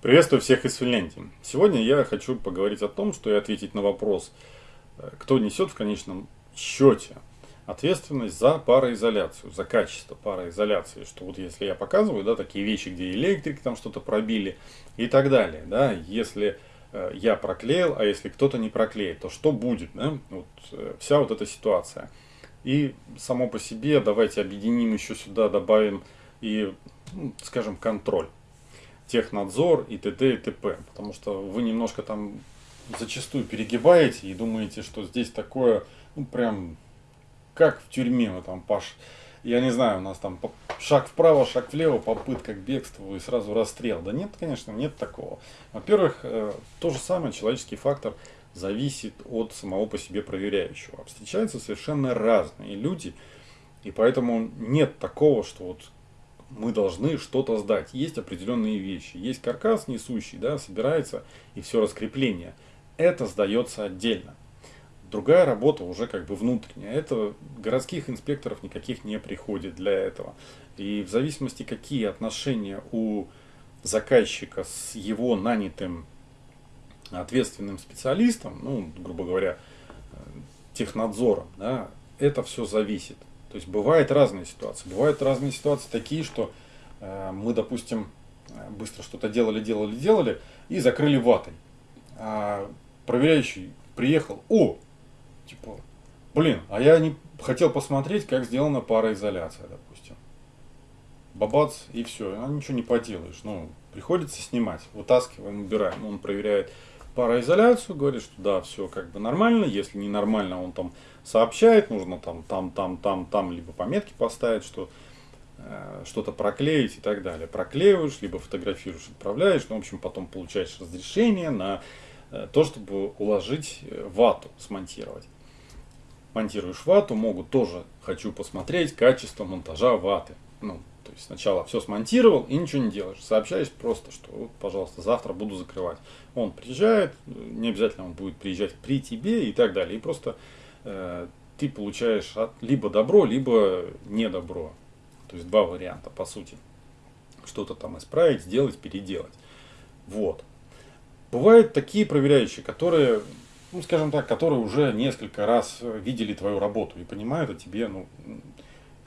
Приветствую всех из Финляндии. Сегодня я хочу поговорить о том, что и ответить на вопрос, э, кто несет в конечном счете ответственность за пароизоляцию, за качество пароизоляции. Что вот если я показываю, да, такие вещи, где электрики там что-то пробили и так далее, да, если э, я проклеил, а если кто-то не проклеит, то что будет, да, вот э, вся вот эта ситуация. И само по себе давайте объединим еще сюда, добавим и, ну, скажем, контроль технадзор и т.д. и т.п. Потому что вы немножко там зачастую перегибаете и думаете, что здесь такое, ну прям как в тюрьме, мы там Паш, я не знаю, у нас там шаг вправо, шаг влево, попытка к бегству и сразу расстрел. Да нет, конечно, нет такого. Во-первых, э, то же самое, человеческий фактор зависит от самого по себе проверяющего. Встречаются совершенно разные люди, и поэтому нет такого, что вот мы должны что-то сдать. Есть определенные вещи. Есть каркас несущий, да, собирается и все раскрепление. Это сдается отдельно. Другая работа уже как бы внутренняя. Это городских инспекторов никаких не приходит для этого. И в зависимости, какие отношения у заказчика с его нанятым ответственным специалистом, ну, грубо говоря, технадзором, да, это все зависит. То есть бывают разные ситуации. Бывают разные ситуации такие, что э, мы, допустим, быстро что-то делали, делали, делали и закрыли ватой. А проверяющий приехал, о, типа, блин, а я не хотел посмотреть, как сделана пароизоляция, допустим. Бабац, и все, а ничего не поделаешь. Ну, приходится снимать, вытаскиваем, убираем. Он проверяет пароизоляцию, говорит, что да, все как бы нормально. Если не нормально, он там сообщает, нужно там, там, там, там, там, либо пометки поставить, что э, что-то проклеить и так далее. Проклеиваешь, либо фотографируешь, отправляешь, ну, в общем, потом получаешь разрешение на э, то, чтобы уложить э, вату, смонтировать. Монтируешь вату, могут тоже, хочу посмотреть качество монтажа ваты. Ну, то есть сначала все смонтировал и ничего не делаешь. Сообщаешь просто, что вот, пожалуйста, завтра буду закрывать. Он приезжает, не обязательно он будет приезжать при тебе и так далее. И просто Э, ты получаешь либо добро, либо не добро. То есть два варианта, по сути. Что-то там исправить, сделать, переделать. Вот. Бывают такие проверяющие, которые, ну, скажем так, которые уже несколько раз видели твою работу и понимают о тебе, ну,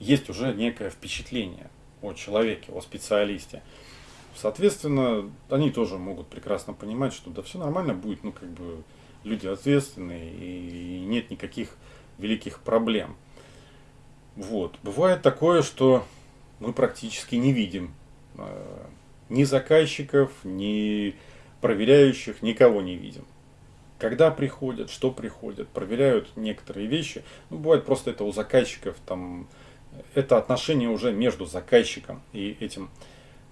есть уже некое впечатление о человеке, о специалисте. Соответственно, они тоже могут прекрасно понимать, что да все нормально будет, ну, как бы, люди ответственные и нет никаких великих проблем. Вот. Бывает такое, что мы практически не видим э, ни заказчиков, ни проверяющих, никого не видим. Когда приходят, что приходят, проверяют некоторые вещи. Ну, бывает просто это у заказчиков, там, это отношение уже между заказчиком и этим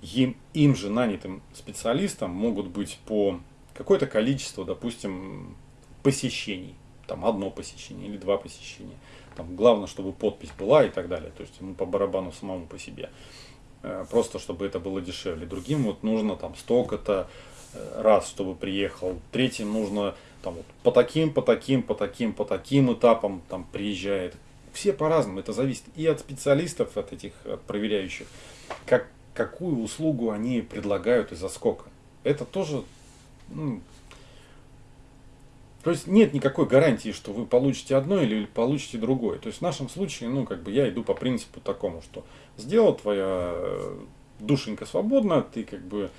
им, им же нанятым специалистом могут быть по какое-то количество, допустим, посещений. Там одно посещение или два посещения. Там главное, чтобы подпись была и так далее. То есть ему по барабану самому по себе. Э, просто чтобы это было дешевле. Другим вот нужно там столько-то э, раз, чтобы приехал. Третьим нужно там вот по таким, по таким, по таким, по таким этапам там приезжает. Все по-разному. Это зависит и от специалистов, от этих от проверяющих, как, какую услугу они предлагают и за сколько. Это тоже ну, то есть нет никакой гарантии, что вы получите одно или получите другое. То есть в нашем случае, ну, как бы я иду по принципу такому, что сделал твоя э, душенька свободна, ты как бы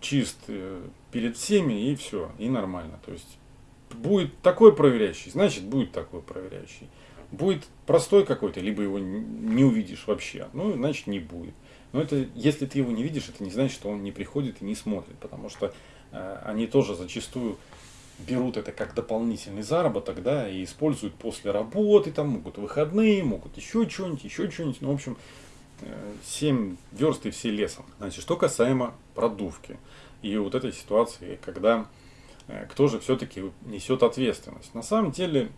чист э, перед всеми и все, и нормально. То есть будет такой проверяющий, значит будет такой проверяющий. Будет простой какой-то, либо его не увидишь вообще, ну, значит не будет. Но это, если ты его не видишь, это не значит, что он не приходит и не смотрит, потому что э, они тоже зачастую берут это как дополнительный заработок, да, и используют после работы, там могут выходные, могут еще что-нибудь, еще что-нибудь, ну, в общем, 7 э, верст и все лесом. Значит, что касаемо продувки и вот этой ситуации, когда э, кто же все-таки несет ответственность. На самом деле,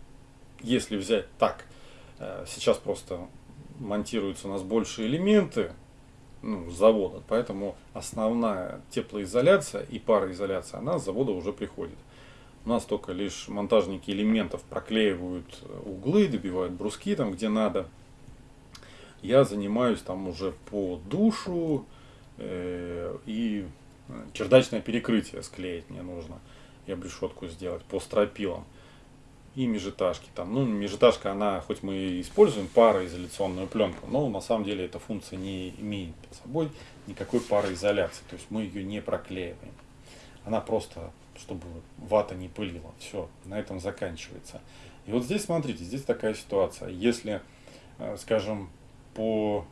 если взять так, э, сейчас просто монтируются у нас больше элементы, ну, с завода, поэтому основная теплоизоляция и пароизоляция, она с завода уже приходит. У нас только лишь монтажники элементов проклеивают углы, добивают бруски там, где надо. Я занимаюсь там уже по душу э, и чердачное перекрытие склеить мне нужно, и обрешетку сделать по стропилам. И межэтажки там. Ну, межэтажка, она, хоть мы и используем пароизоляционную пленку, но на самом деле эта функция не имеет под собой никакой пароизоляции. То есть мы ее не проклеиваем. Она просто, чтобы вата не пылила. Все, на этом заканчивается. И вот здесь, смотрите, здесь такая ситуация. Если, э, скажем, по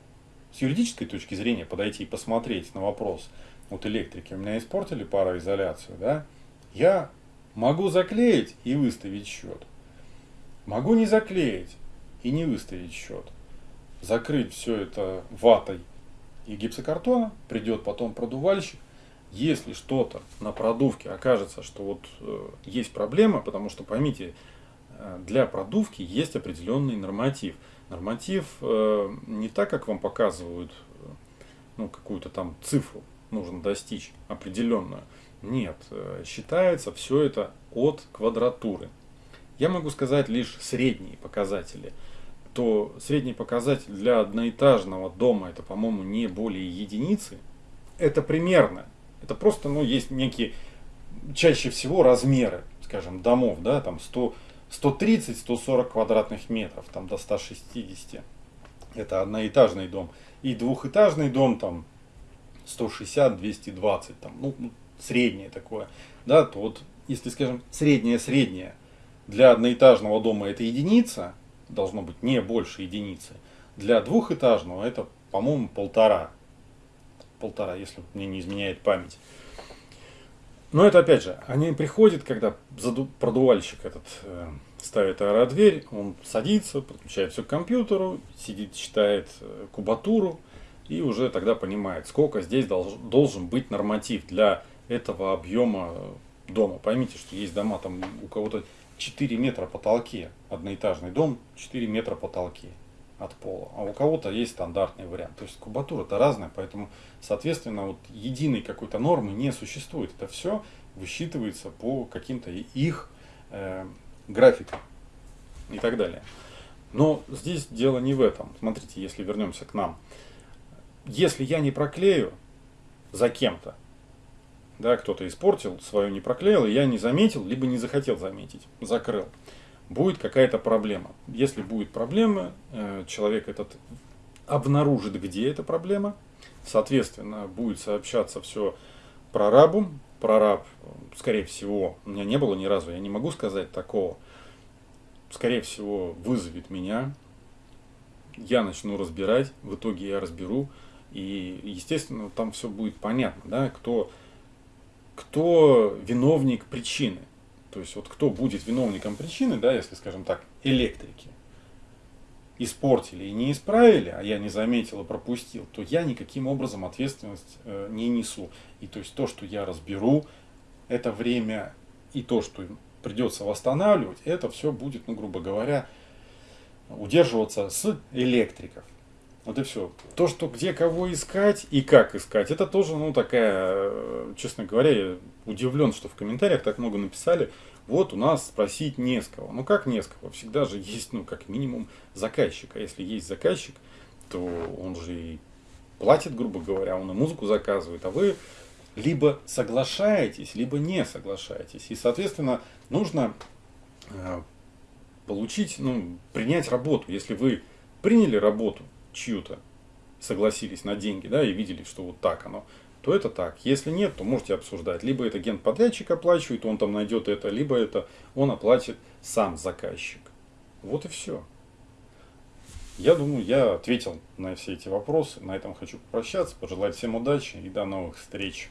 с юридической точки зрения подойти и посмотреть на вопрос, вот электрики у меня испортили пароизоляцию, да, я могу заклеить и выставить счет. Могу не заклеить и не выставить счет. Закрыть все это ватой и гипсокартона, придет потом продувальщик. Если что-то на продувке окажется, что вот э, есть проблема, потому что поймите, э, для продувки есть определенный норматив. Норматив э, не так, как вам показывают э, ну, какую-то там цифру нужно достичь определенную. Нет, э, считается все это от квадратуры. Я могу сказать лишь средние показатели. То средний показатель для одноэтажного дома это, по-моему, не более единицы. Это примерно. Это просто, ну, есть некие, чаще всего размеры, скажем, домов, да, там 100, 130-140 квадратных метров, там до 160. Это одноэтажный дом. И двухэтажный дом там 160-220, там, ну, ну, среднее такое, да, то вот, если, скажем, среднее-среднее для одноэтажного дома это единица, должно быть не больше единицы, для двухэтажного это, по-моему, полтора, полтора, если мне не изменяет память. Но это опять же, они приходят, когда продувальщик этот э, ставит аэродверь, он садится, подключает все к компьютеру, сидит, читает э, кубатуру, и уже тогда понимает, сколько здесь долж, должен быть норматив для этого объема дома. Поймите, что есть дома, там у кого-то 4 метра потолки, одноэтажный дом, 4 метра потолки от пола, а у кого-то есть стандартный вариант. То есть кубатура это разная, поэтому, соответственно, вот единой какой-то нормы не существует. Это все высчитывается по каким-то их э, графикам и так далее. Но здесь дело не в этом. Смотрите, если вернемся к нам если я не проклею за кем-то, да, кто-то испортил, свою не проклеил, и я не заметил, либо не захотел заметить, закрыл, будет какая-то проблема. Если будет проблема, э, человек этот обнаружит, где эта проблема, соответственно, будет сообщаться все прорабу, прораб, скорее всего, у меня не было ни разу, я не могу сказать такого, скорее всего, вызовет меня, я начну разбирать, в итоге я разберу, и, естественно, там все будет понятно, да, кто, кто виновник причины. То есть, вот кто будет виновником причины, да, если, скажем так, электрики испортили и не исправили, а я не заметил и пропустил, то я никаким образом ответственность э, не несу. И то есть то, что я разберу, это время и то, что придется восстанавливать, это все будет, ну, грубо говоря, удерживаться с электриков. Вот и все. То, что где кого искать и как искать, это тоже, ну, такая, э, честно говоря, я удивлен, что в комментариях так много написали. Вот у нас спросить не с кого. Ну, как не с кого? Всегда же есть, ну, как минимум, заказчик. А если есть заказчик, то он же и платит, грубо говоря, он и музыку заказывает, а вы либо соглашаетесь, либо не соглашаетесь. И, соответственно, нужно э, получить, ну, принять работу. Если вы приняли работу, чью-то, согласились на деньги, да, и видели, что вот так оно, то это так. Если нет, то можете обсуждать. Либо это генподрядчик оплачивает, он там найдет это, либо это он оплатит сам заказчик. Вот и все. Я думаю, я ответил на все эти вопросы. На этом хочу попрощаться, пожелать всем удачи и до новых встреч.